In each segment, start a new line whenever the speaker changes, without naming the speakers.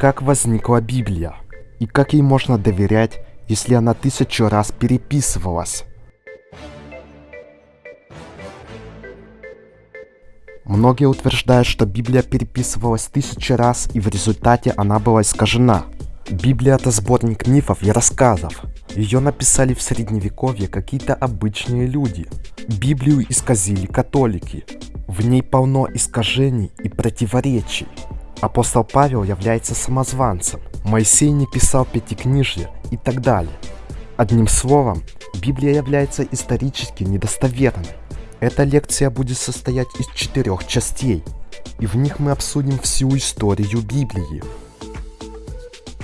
Как возникла Библия? И как ей можно доверять, если она тысячу раз переписывалась? Многие утверждают, что Библия переписывалась тысячи раз и в результате она была искажена. Библия это сборник мифов и рассказов. Ее написали в средневековье какие-то обычные люди. Библию исказили католики. В ней полно искажений и противоречий. Апостол Павел является самозванцем. Моисей не писал пятикнижье и так далее. Одним словом, Библия является исторически недостоверной. Эта лекция будет состоять из четырех частей, и в них мы обсудим всю историю Библии.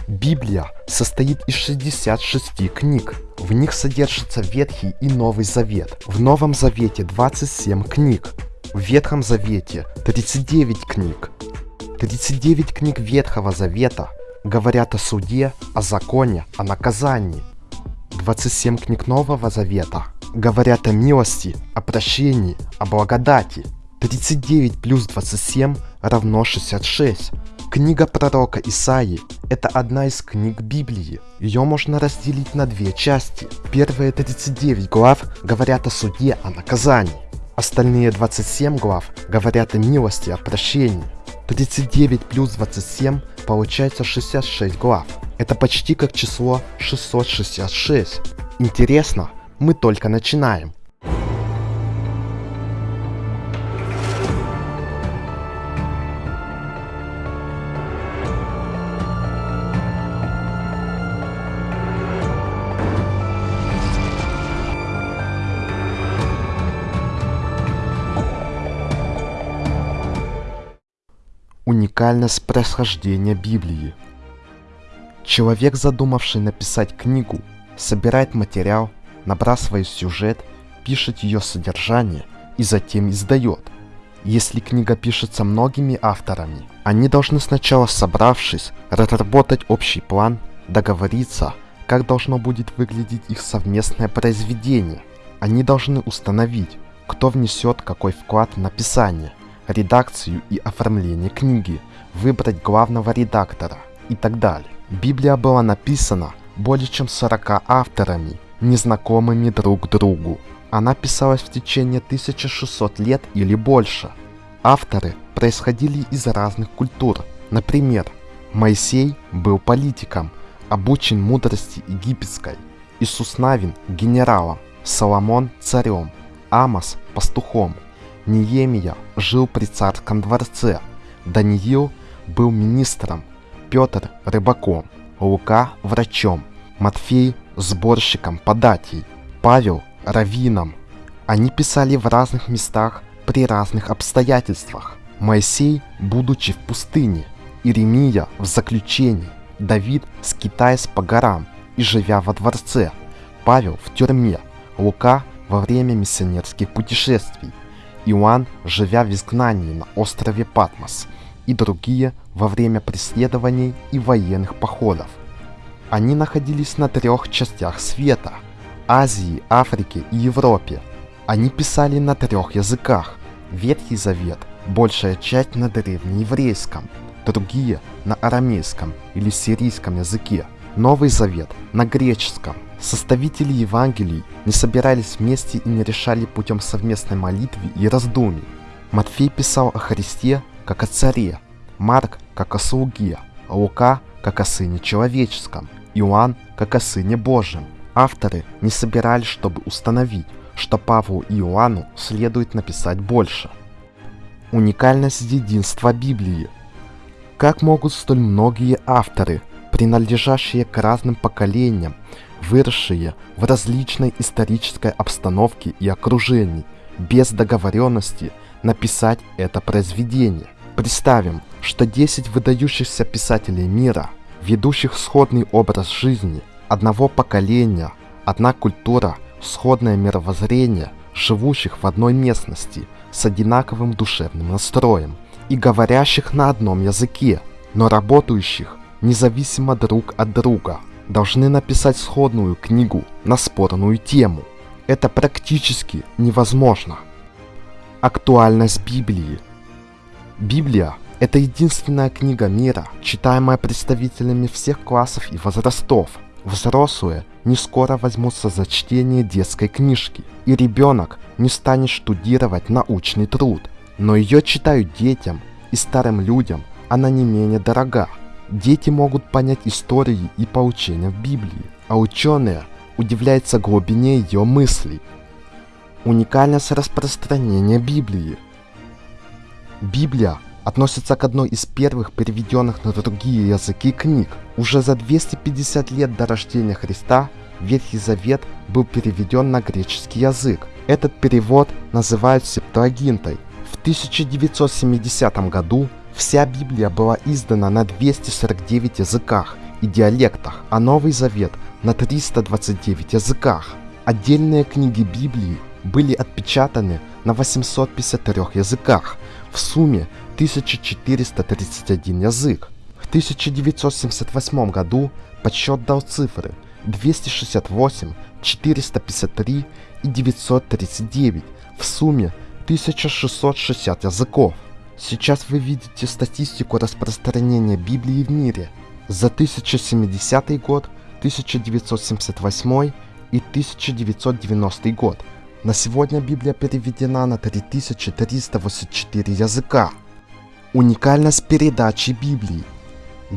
Библия состоит из 66 книг. В них содержится Ветхий и Новый Завет. В Новом Завете 27 книг. В Ветхом Завете 39 книг. 39 книг Ветхого Завета говорят о суде, о законе, о наказании. 27 книг Нового Завета говорят о милости, о прощении, о благодати. 39 плюс 27 равно 66. Книга пророка Исаии – это одна из книг Библии. Ее можно разделить на две части. Первые 39 глав говорят о суде, о наказании. Остальные 27 глав говорят о милости, о прощении. 39 плюс 27 получается 66 глав. Это почти как число 666. Интересно, мы только начинаем. Уникальность происхождения Библии. Человек, задумавший написать книгу, собирает материал, набрасывает сюжет, пишет ее содержание и затем издает. Если книга пишется многими авторами, они должны сначала собравшись, разработать общий план, договориться, как должно будет выглядеть их совместное произведение. Они должны установить, кто внесет какой вклад в написание – редакцию и оформление книги, выбрать главного редактора и так далее. Библия была написана более чем 40 авторами, незнакомыми друг другу. Она писалась в течение 1600 лет или больше. Авторы происходили из разных культур. Например, Моисей был политиком, обучен мудрости египетской, Иисус Навин – генералом, Соломон – царем, Амос – пастухом – Неемия жил при царском дворце, Даниил был министром, Петр – рыбаком, Лука – врачом, Матфей – сборщиком податей, Павел – раввином. Они писали в разных местах при разных обстоятельствах. Моисей, будучи в пустыне, Иеремия в заключении, Давид скитаясь по горам и живя во дворце, Павел в тюрьме, Лука во время миссионерских путешествий – Иоанн, живя в изгнании на острове Патмос, и другие во время преследований и военных походов. Они находились на трех частях света – Азии, Африке и Европе. Они писали на трех языках. Ветхий Завет – большая часть на древнееврейском, другие – на арамейском или сирийском языке, Новый Завет – на греческом, Составители Евангелий не собирались вместе и не решали путем совместной молитвы и раздумий. Матфей писал о Христе как о царе, Марк как о слуге, а Лука как о сыне человеческом, Иоанн как о сыне Божьем. Авторы не собирались, чтобы установить, что Павлу и Иоанну следует написать больше. Уникальность единства Библии. Как могут столь многие авторы, принадлежащие к разным поколениям, выросшие в различной исторической обстановке и окружении, без договоренности написать это произведение. Представим, что 10 выдающихся писателей мира, ведущих сходный образ жизни, одного поколения, одна культура, сходное мировоззрение, живущих в одной местности с одинаковым душевным настроем и говорящих на одном языке, но работающих независимо друг от друга – должны написать сходную книгу на спорную тему. Это практически невозможно. Актуальность Библии Библия Это единственная книга мира, читаемая представителями всех классов и возрастов. Взрослые не скоро возьмутся за чтение детской книжки, и ребенок не станет штудировать научный труд. Но ее читают детям и старым людям, она не менее дорога. Дети могут понять истории и поучения в Библии, а ученые удивляются глубине ее мыслей. Уникальность распространения Библии. Библия относится к одной из первых переведенных на другие языки книг. Уже за 250 лет до рождения Христа Ветхий Завет был переведен на греческий язык. Этот перевод называют Септуагинтой. В 1970 году вся Библия была издана на 249 языках и диалектах, а Новый Завет на 329 языках. Отдельные книги Библии были отпечатаны на 853 языках, в сумме 1431 язык. В 1978 году подсчет дал цифры 268, 453 и 939, в сумме 1660 языков. Сейчас вы видите статистику распространения Библии в мире за 1070 год, 1978 и 1990 год. На сегодня Библия переведена на 3384 языка. Уникальность передачи Библии.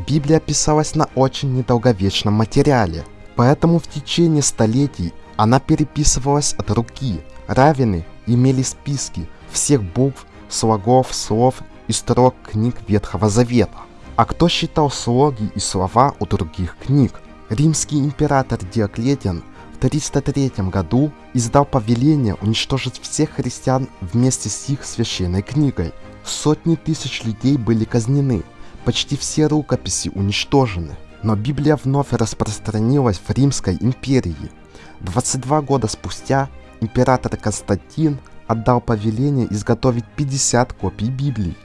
Библия писалась на очень недолговечном материале, поэтому в течение столетий она переписывалась от руки. Равины имели списки всех букв, слогов, слов и строк книг Ветхого Завета. А кто считал слоги и слова у других книг? Римский император Диоклетиан 303 году издал повеление уничтожить всех христиан вместе с их священной книгой. Сотни тысяч людей были казнены, почти все рукописи уничтожены. Но Библия вновь распространилась в Римской империи. 22 года спустя император Константин отдал повеление изготовить 50 копий Библии.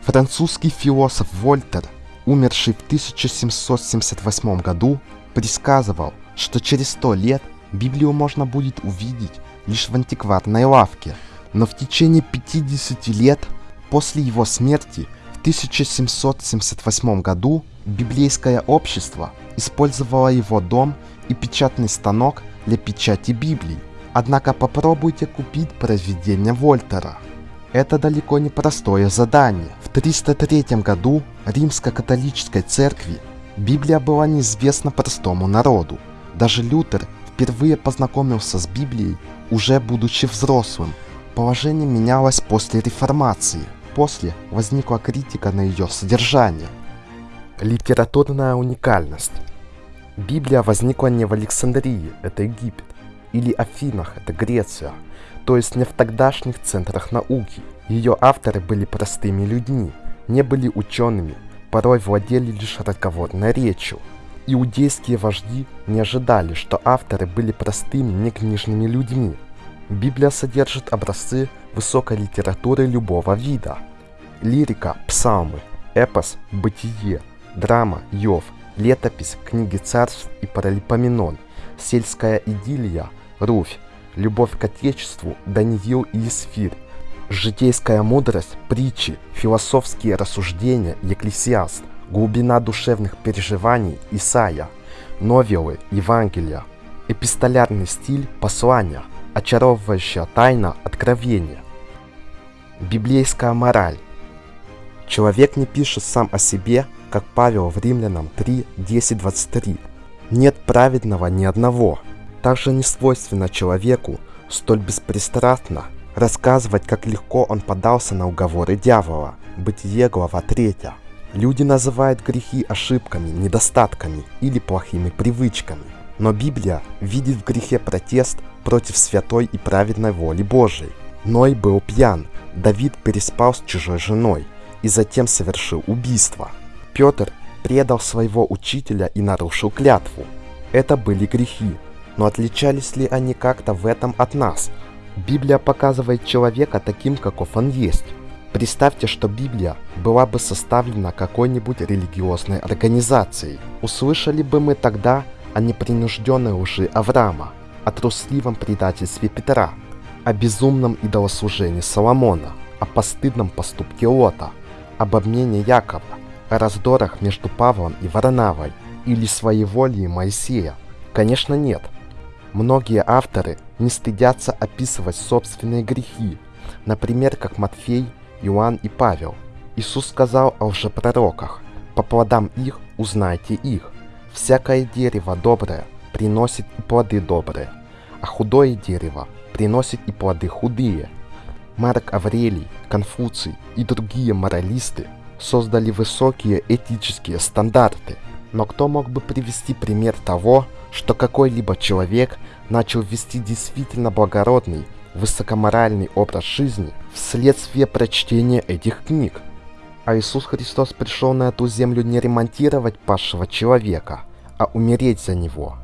Французский философ Вольтер, умерший в 1778 году, предсказывал, что через 100 лет Библию можно будет увидеть лишь в антикварной лавке, но в течение 50 лет после его смерти в 1778 году библейское общество использовало его дом и печатный станок для печати Библии. Однако попробуйте купить произведение Вольтера. Это далеко не простое задание. В 303 году римско-католической церкви Библия была неизвестна простому народу. Даже Лютер впервые познакомился с Библией, уже будучи взрослым. Положение менялось после реформации. После возникла критика на ее содержание. Литературная уникальность. Библия возникла не в Александрии, это Египет, или Афинах, это Греция, то есть не в тогдашних центрах науки. Ее авторы были простыми людьми, не были учеными, порой владели лишь разговорной речью. Иудейские вожди не ожидали, что авторы были простыми, некнижными людьми. Библия содержит образцы высокой литературы любого вида. Лирика, псалмы, эпос, бытие, драма, Йов, летопись, книги царств и паралипоменон, сельская идиллия, Руфь, любовь к отечеству, Даниил и Исфир, житейская мудрость, притчи, философские рассуждения, Екклесиаст, глубина душевных переживаний Исаия, новеллы Евангелия, эпистолярный стиль послания, очаровывающая тайна откровения. Библейская мораль. Человек не пишет сам о себе, как Павел в Римлянам 3, 10, 23. Нет праведного ни одного. Также не свойственно человеку столь беспристрастно рассказывать, как легко он подался на уговоры дьявола. Бытие, глава 3. Люди называют грехи ошибками, недостатками или плохими привычками. Но Библия видит в грехе протест против святой и праведной воли Божией. Ной был пьян, Давид переспал с чужой женой и затем совершил убийство. Петр предал своего учителя и нарушил клятву. Это были грехи, но отличались ли они как-то в этом от нас? Библия показывает человека таким, каков он есть. Представьте, что Библия была бы составлена какой-нибудь религиозной организацией. Услышали бы мы тогда о непринужденной лжи Авраама, о трусливом предательстве Петра, о безумном идолослужении Соломона, о постыдном поступке Лота, об обмене Якова, о раздорах между Павлом и Варнавой или своеволии Моисея? Конечно нет. Многие авторы не стыдятся описывать собственные грехи, например, как Матфей, Иоанн и Павел. Иисус сказал о лжепророках, «По плодам их узнайте их. Всякое дерево доброе приносит и плоды добрые, а худое дерево приносит и плоды худые». Марк Аврелий, Конфуций и другие моралисты создали высокие этические стандарты. Но кто мог бы привести пример того, что какой-либо человек начал вести действительно благородный, высокоморальный образ жизни вследствие прочтения этих книг? А Иисус Христос пришел на эту землю не ремонтировать пасшего человека, а умереть за него.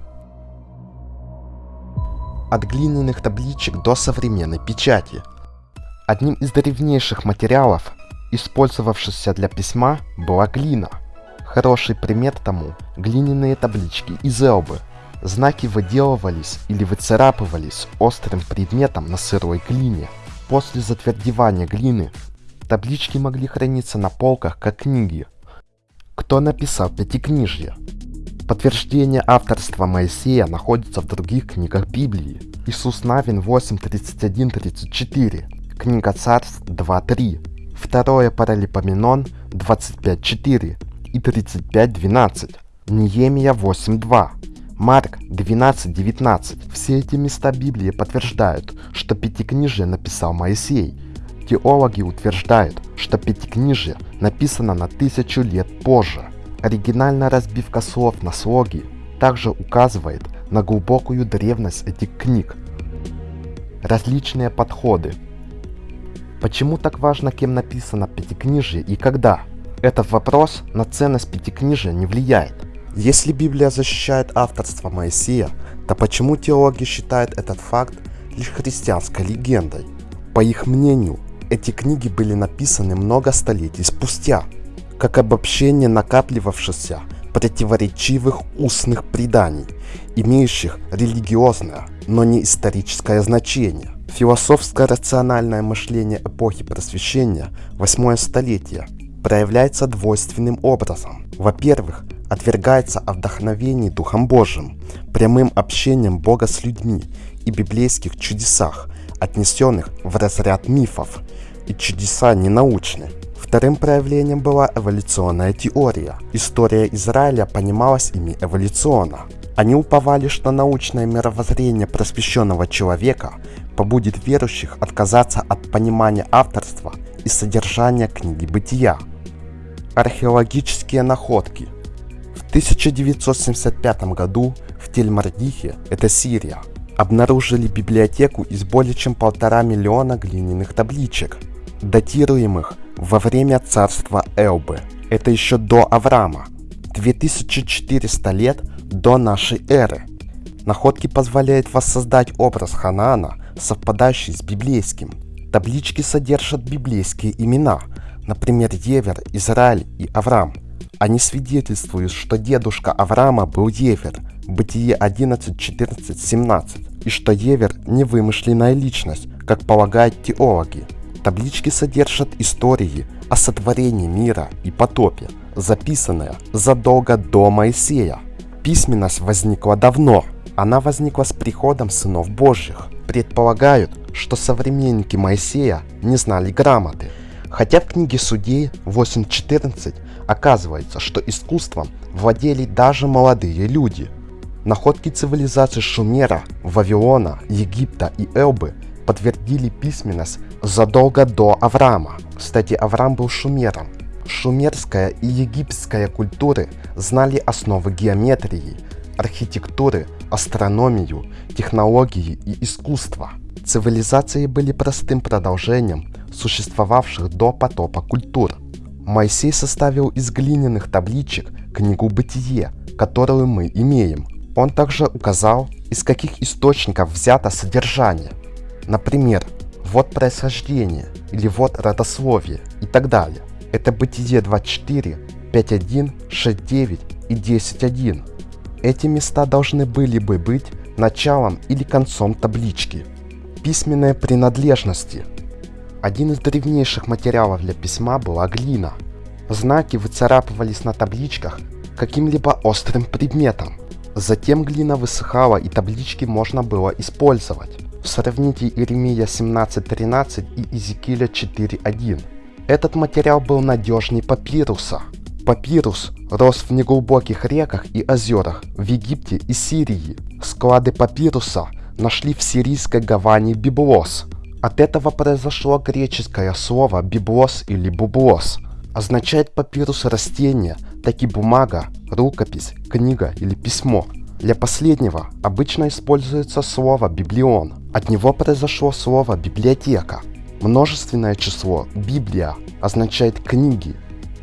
От глиняных табличек до современной печати – Одним из древнейших материалов, использовавшихся для письма, была глина. Хороший пример тому – глиняные таблички из Элбы. Знаки выделывались или выцарапывались острым предметом на сырой глине. После затвердевания глины таблички могли храниться на полках как книги. Кто написал Пятикнижье? Подтверждение авторства Моисея находится в других книгах Библии. Иисус Навин 8.31-34 Книга Царств 2.3, второе Паралипоменон 25.4 и 35.12, Неемия 8.2, Марк 12.19. Все эти места Библии подтверждают, что Пятикнижие написал Моисей. Теологи утверждают, что Пятикнижие написано на тысячу лет позже. Оригинальная разбивка слов на слоги также указывает на глубокую древность этих книг. Различные подходы – Почему так важно, кем написано Пятикнижие и когда? Этот вопрос на ценность Пятикнижия не влияет. Если Библия защищает авторство Моисея, то почему теологи считают этот факт лишь христианской легендой? По их мнению, эти книги были написаны много столетий спустя, как обобщение накапливавшихся противоречивых устных преданий, имеющих религиозное, но не историческое значение. Философско-рациональное мышление эпохи просвещения, восьмое столетие, проявляется двойственным образом. Во-первых, отвергается о вдохновении Духом Божьим, прямым общением Бога с людьми и библейских чудесах, отнесенных в разряд мифов, и чудеса ненаучны. Вторым проявлением была эволюционная теория. История Израиля понималась ими эволюционно. Они уповали, что научное мировоззрение просвещенного человека побудит верующих отказаться от понимания авторства и содержания книги Бытия. Археологические находки. В 1975 году в Тель-Мардихе, это Сирия, обнаружили библиотеку из более чем полтора миллиона глиняных табличек, датируемых во время царства Элбы. Это еще до Авраама, 2400 лет до нашей эры. Находки позволяют воссоздать образ Ханаана совпадающий с библейским. Таблички содержат библейские имена, например, Евер, Израиль и Авраам. Они свидетельствуют, что дедушка Авраама был Евер, Бытие 11, 14, 17, и что Евер не вымышленная личность, как полагают теологи. Таблички содержат истории о сотворении мира и потопе, записанные задолго до Моисея. Письменность возникла давно, она возникла с приходом сынов Божьих предполагают, что современники Моисея не знали грамоты. Хотя в книге Судей 8.14 оказывается, что искусством владели даже молодые люди. Находки цивилизаций Шумера, Вавилона, Египта и Элбы подтвердили письменность задолго до Авраама. Кстати, Авраам был шумером. Шумерская и египетская культуры знали основы геометрии, архитектуры, астрономию, технологии и искусство. Цивилизации были простым продолжением существовавших до потопа культур. Моисей составил из глиняных табличек книгу «Бытие», которую мы имеем. Он также указал, из каких источников взято содержание. Например, вот происхождение или вот родословие и так далее. Это Бытие 24, 5.1, 6.9 и 10.1. Эти места должны были бы быть началом или концом таблички. Письменные принадлежности. Один из древнейших материалов для письма была глина. Знаки выцарапывались на табличках каким-либо острым предметом. Затем глина высыхала и таблички можно было использовать. Сравните Иеремия 17.13 и Иезекииля 4.1. Этот материал был надежней папируса. Папирус рос в неглубоких реках и озерах в Египте и Сирии. Склады папируса нашли в сирийской гавани Библос. От этого произошло греческое слово «библос» или «бублос». Означает папирус растение, так и бумага, рукопись, книга или письмо. Для последнего обычно используется слово «библион». От него произошло слово «библиотека». Множественное число «библия» означает «книги».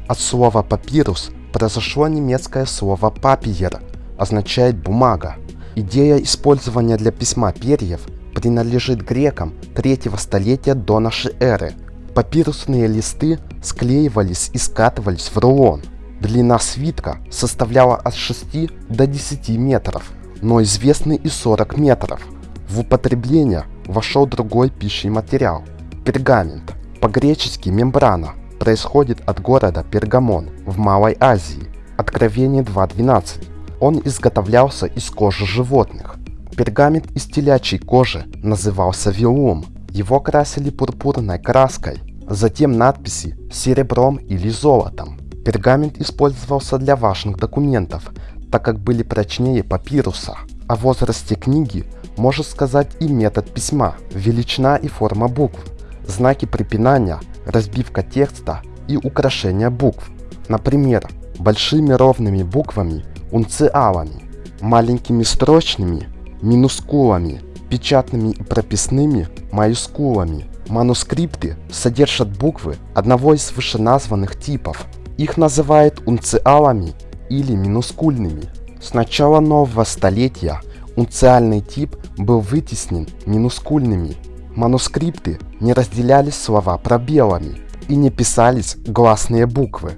От слова «папирус» произошло немецкое слово «папиер», означает «бумага». Идея использования для письма перьев принадлежит грекам третьего столетия до нашей эры. Папирусные листы склеивались и скатывались в рулон. Длина свитка составляла от 6 до 10 метров, но известны и 40 метров. В употребление вошел другой пищий материал – пергамент. По-гречески мембрана происходит от города Пергамон в Малой Азии. Откровение 2.12. Он изготовлялся из кожи животных. Пергамент из телячьей кожи назывался вилум. Его красили пурпурной краской, затем надписи серебром или золотом. Пергамент использовался для важных документов, так как были прочнее папируса. О возрасте книги может сказать и метод письма, величина и форма букв, знаки препинания, разбивка текста и украшение букв. Например, большими ровными буквами унциалами, маленькими строчными, минускулами, печатными и прописными маюскулами. Манускрипты содержат буквы одного из вышеназванных типов. Их называют унциалами или минускульными. С начала нового столетия унциальный тип был вытеснен минускульными. Манускрипты не разделялись слова пробелами и не писались гласные буквы.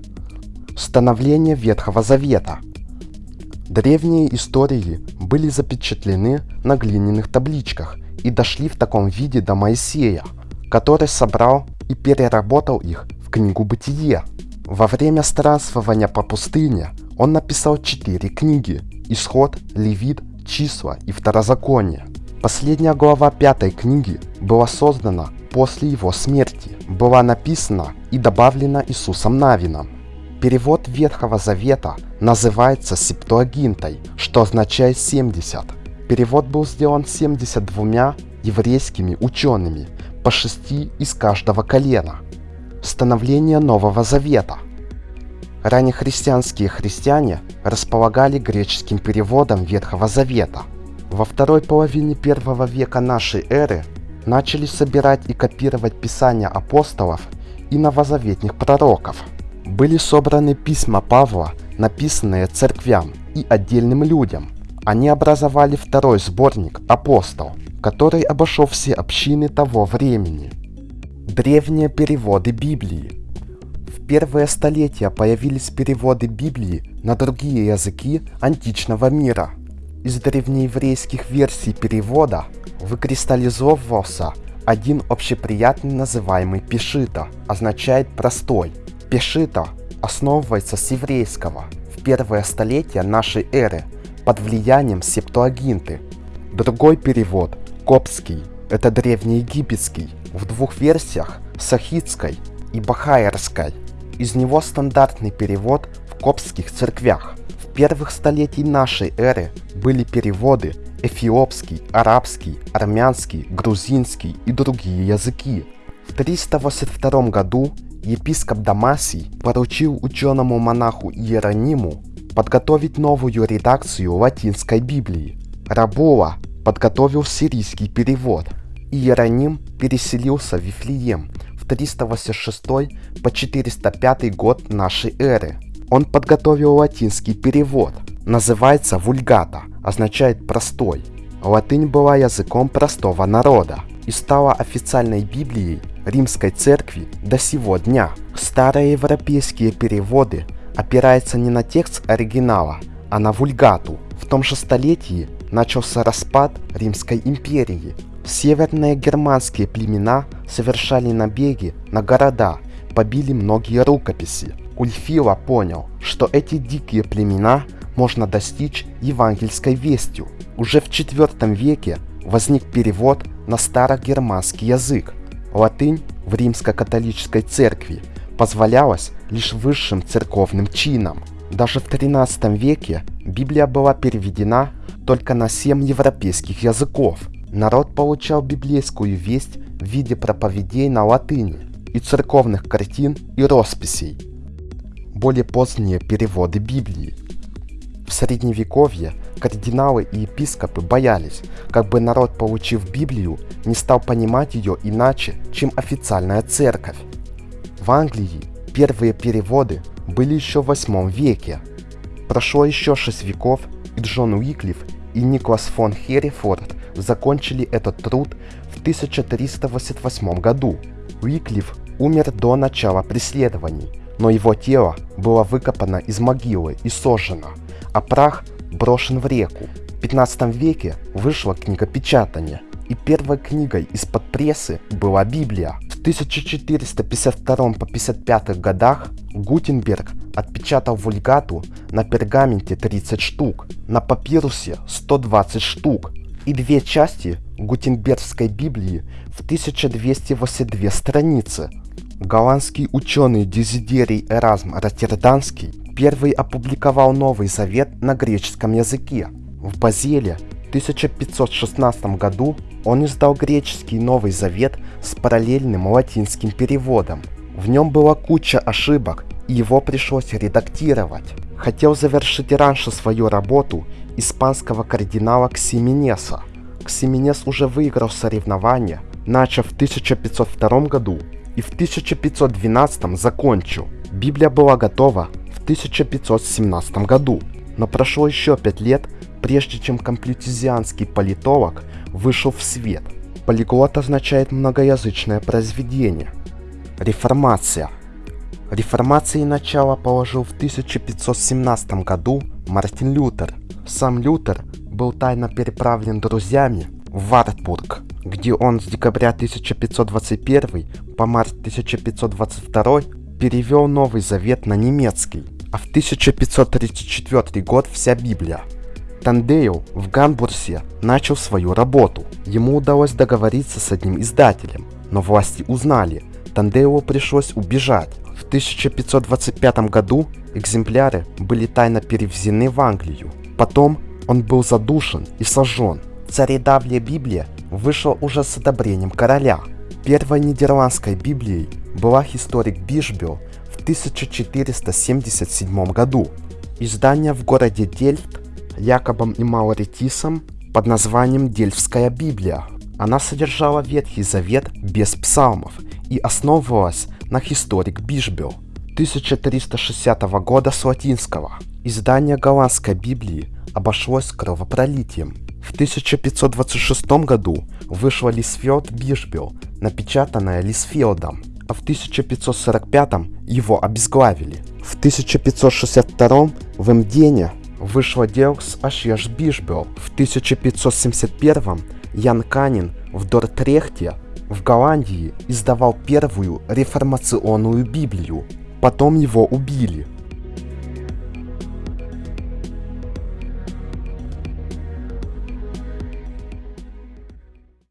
Становление Ветхого Завета – Древние истории были запечатлены на глиняных табличках и дошли в таком виде до Моисея, который собрал и переработал их в книгу «Бытие». Во время странствования по пустыне он написал четыре книги – «Исход», «Левит», «Числа» и «Второзаконие». Последняя глава пятой книги была создана после его смерти, была написана и добавлена Иисусом Навином. Перевод Ветхого Завета называется Септуагинтой, что означает 70. Перевод был сделан 72 еврейскими учеными, по шести из каждого колена. Становление Нового Завета. Раннехристианские христиане располагали греческим переводом Ветхого Завета. Во второй половине первого века нашей эры начали собирать и копировать писания апостолов и новозаветных пророков – были собраны письма Павла, написанные церквям и отдельным людям. Они образовали второй сборник «Апостол», который обошел все общины того времени. Древние переводы Библии В первые столетия появились переводы Библии на другие языки античного мира. Из древнееврейских версий перевода выкристаллизовывался один общеприятный называемый пешита, означает «простой», Пешита основывается с еврейского в первое столетие нашей эры под влиянием септуагинты. Другой перевод, коптский, это древнеегипетский, в двух версиях, сахитской и бахайерской. Из него стандартный перевод в коптских церквях. В первых столетий нашей эры были переводы эфиопский, арабский, армянский, грузинский и другие языки. В 382 году епископ Дамасий поручил ученому монаху Иерониму подготовить новую редакцию латинской Библии. Рабола подготовил сирийский перевод. Иероним переселился в Вифлеем в 386 по 405 год нашей эры. Он подготовил латинский перевод. Называется вульгата, означает простой. Латынь была языком простого народа и стала официальной Библией Римской Церкви до сего дня. Старые европейские переводы опираются не на текст оригинала, а на вульгату. В том же столетии начался распад Римской империи. Северные германские племена совершали набеги на города, побили многие рукописи. Ульфила понял, что эти дикие племена можно достичь евангельской вестью. Уже в IV веке возник перевод на старогерманский язык. Латынь в римско-католической церкви позволялась лишь высшим церковным чинам. Даже в XIII веке Библия была переведена только на семь европейских языков. Народ получал библейскую весть в виде проповедей на латыни и церковных картин и росписей. Более поздние переводы Библии. В средневековье кардиналы и епископы боялись, как бы народ, получив Библию, не стал понимать ее иначе, чем официальная церковь. В Англии первые переводы были еще в 8 веке. Прошло еще 6 веков, и Джон Уиклиф и Николас фон Херрифорд закончили этот труд в 1388 году. Уиклиф умер до начала преследований, но его тело было выкопано из могилы и сожжено, а прах брошен в реку. В 15 веке вышла книгопечатание, и первой книгой из-под прессы была Библия. В 1452 по 55 годах Гутенберг отпечатал вульгату на пергаменте 30 штук, на папирусе 120 штук и две части Гутенбергской Библии в 1282 страницы. Голландский ученый Дезидерий Эразм Роттерданский первый опубликовал Новый Завет на греческом языке. В Базеле в 1516 году он издал греческий Новый Завет с параллельным латинским переводом. В нем была куча ошибок, и его пришлось редактировать. Хотел завершить раньше свою работу испанского кардинала Ксименеса. Ксименес уже выиграл соревнования, начав в 1502 году и в 1512 закончил. Библия была готова 1517 году, но прошло еще пять лет, прежде чем комплютизианский политолог вышел в свет. Полиглот означает многоязычное произведение. Реформация. Реформации начало положил в 1517 году Мартин Лютер. Сам Лютер был тайно переправлен друзьями в Вартбург, где он с декабря 1521 по март 1522 перевел Новый Завет на немецкий, а в 1534 год вся Библия. Тиндейл в Гамбурге начал свою работу. Ему удалось договориться с одним издателем, но власти узнали, Тиндейлу пришлось убежать. В 1525 году экземпляры были тайно перевезены в Англию. Потом он был задушен и сожжен. Царедавлия Библия вышла уже с одобрением короля. Первой нидерландской Библией была историк Бишбел в 1477 году. Издание в городе Дельфт Якобом и Мауретисом под названием Дельфская Библия. Она содержала Ветхий Завет без псалмов и основывалась на историк Бишбел 1360 года с латинского. Издание голландской Библии обошлось кровопролитием. В 1526 году вышла Лисфилд Бишбел, напечатанная Лисфилдом, а в 1545 его обезглавили. В 1562 в Эмдене вышла Делкс Ашеш Бишбел. В 1571 Ян Канин в Дортрехте в Голландии издавал первую реформационную Библию. Потом его убили.